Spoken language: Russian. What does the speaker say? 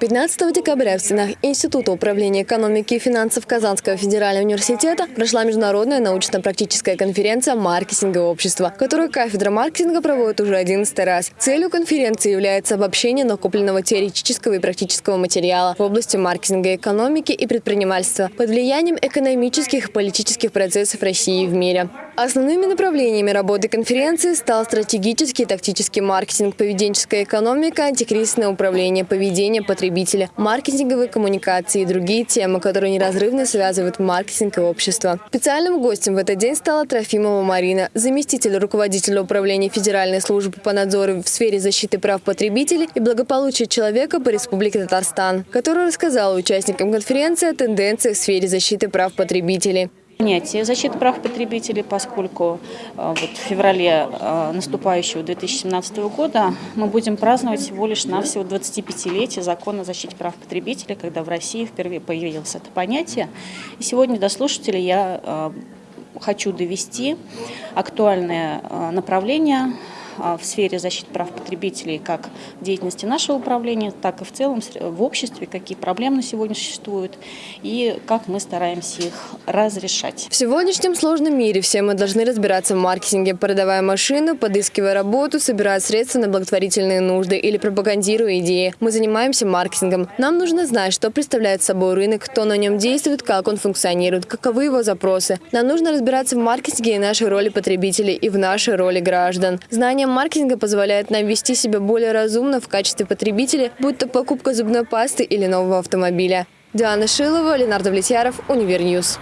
15 декабря в стенах Института управления экономики и финансов Казанского федерального университета прошла международная научно-практическая конференция «Маркетинговое общество», которую кафедра маркетинга проводит уже 11 раз. Целью конференции является обобщение накопленного теоретического и практического материала в области маркетинга, экономики и предпринимательства под влиянием экономических и политических процессов России и в мире. Основными направлениями работы конференции стал стратегический и тактический маркетинг, поведенческая экономика, антикризисное управление, поведение потребителя, маркетинговые коммуникации и другие темы, которые неразрывно связывают маркетинг и общество. Специальным гостем в этот день стала Трофимова Марина, заместитель руководителя управления Федеральной службы по надзору в сфере защиты прав потребителей и благополучия человека по Республике Татарстан, которая рассказала участникам конференции о тенденциях в сфере защиты прав потребителей понятие защиты прав потребителей, поскольку э, вот в феврале э, наступающего 2017 года мы будем праздновать всего лишь на всего 25-летие закона о защите прав потребителей, когда в России впервые появилось это понятие. И сегодня до слушателей я э, хочу довести актуальное направление в сфере защиты прав потребителей как в деятельности нашего управления, так и в целом в обществе, какие проблемы сегодня существуют и как мы стараемся их разрешать. В сегодняшнем сложном мире все мы должны разбираться в маркетинге, продавая машину, подыскивая работу, собирая средства на благотворительные нужды или пропагандируя идеи. Мы занимаемся маркетингом. Нам нужно знать, что представляет собой рынок, кто на нем действует, как он функционирует, каковы его запросы. Нам нужно разбираться в маркетинге и нашей роли потребителей и в нашей роли граждан. Знание маркетинга позволяет нам вести себя более разумно в качестве потребителя, будь то покупка зубной пасты или нового автомобиля. Диана Шилова, Ленардо Влетьяров, Универньюз.